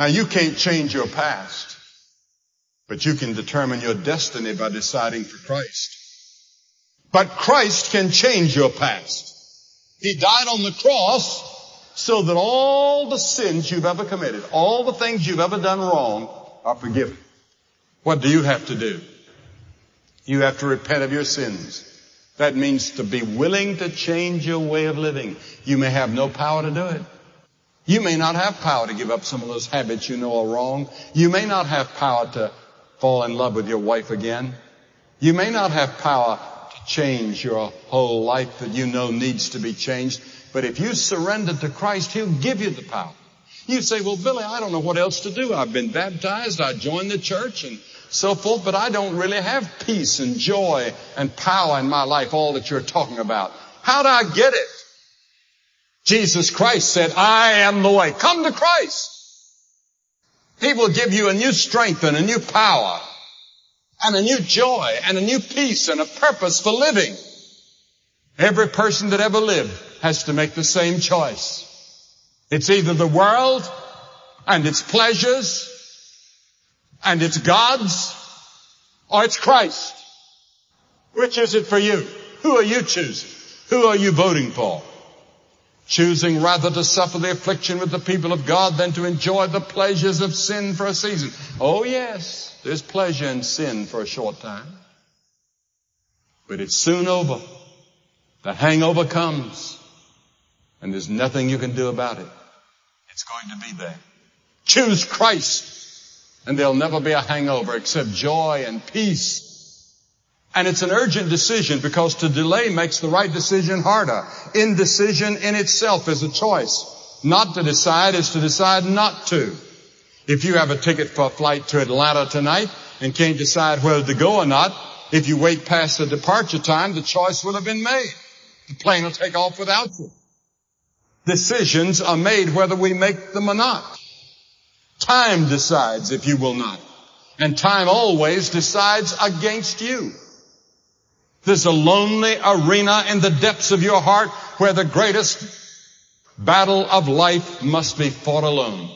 Now you can't change your past, but you can determine your destiny by deciding for Christ. But Christ can change your past. He died on the cross so that all the sins you've ever committed, all the things you've ever done wrong are forgiven. What do you have to do? You have to repent of your sins. That means to be willing to change your way of living. You may have no power to do it. You may not have power to give up some of those habits you know are wrong. You may not have power to fall in love with your wife again. You may not have power to change your whole life that you know needs to be changed. But if you surrender to Christ, He'll give you the power. You say, well, Billy, I don't know what else to do. I've been baptized. I joined the church and so forth, but I don't really have peace and joy and power in my life, all that you're talking about. How do I get it? Jesus Christ said, I am the way. Come to Christ. He will give you a new strength and a new power and a new joy and a new peace and a purpose for living. Every person that ever lived has to make the same choice. It's either the world and its pleasures and it's God's or it's Christ. Which is it for you? Who are you choosing? Who are you voting for? Choosing rather to suffer the affliction with the people of God than to enjoy the pleasures of sin for a season. Oh yes, there's pleasure in sin for a short time. But it's soon over. The hangover comes and there's nothing you can do about it. It's going to be there. Choose Christ and there'll never be a hangover except joy and peace. And it's an urgent decision because to delay makes the right decision harder. Indecision in itself is a choice. Not to decide is to decide not to. If you have a ticket for a flight to Atlanta tonight and can't decide whether to go or not, if you wait past the departure time, the choice will have been made. The plane will take off without you. Decisions are made whether we make them or not. Time decides if you will not. And time always decides against you. There's a lonely arena in the depths of your heart where the greatest battle of life must be fought alone.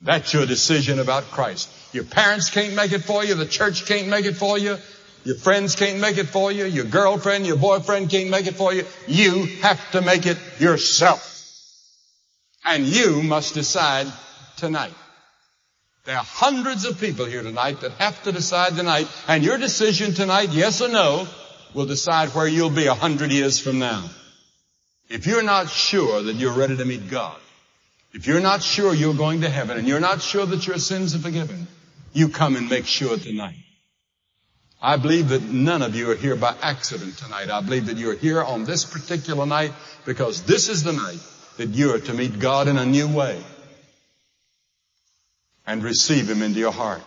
That's your decision about Christ. Your parents can't make it for you. The church can't make it for you. Your friends can't make it for you. Your girlfriend, your boyfriend can't make it for you. You have to make it yourself. And you must decide tonight. There are hundreds of people here tonight that have to decide tonight, and your decision tonight, yes or no, will decide where you'll be a hundred years from now. If you're not sure that you're ready to meet God, if you're not sure you're going to heaven, and you're not sure that your sins are forgiven, you come and make sure tonight. I believe that none of you are here by accident tonight. I believe that you're here on this particular night because this is the night that you're to meet God in a new way and receive Him into your heart.